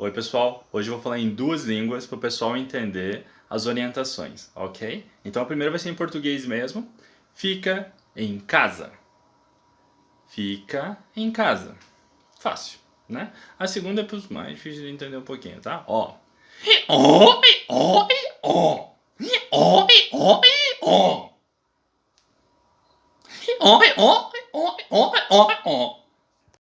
Oi pessoal, hoje eu vou falar em duas línguas para o pessoal entender as orientações, ok? Então a primeira vai ser em português mesmo. Fica em casa. Fica em casa. Fácil, né? A segunda é para os mais difíceis de entender um pouquinho, tá? Ó. Ó, ó, ó. Ó, ó, ó. Ó, ó, ó, ó, ó.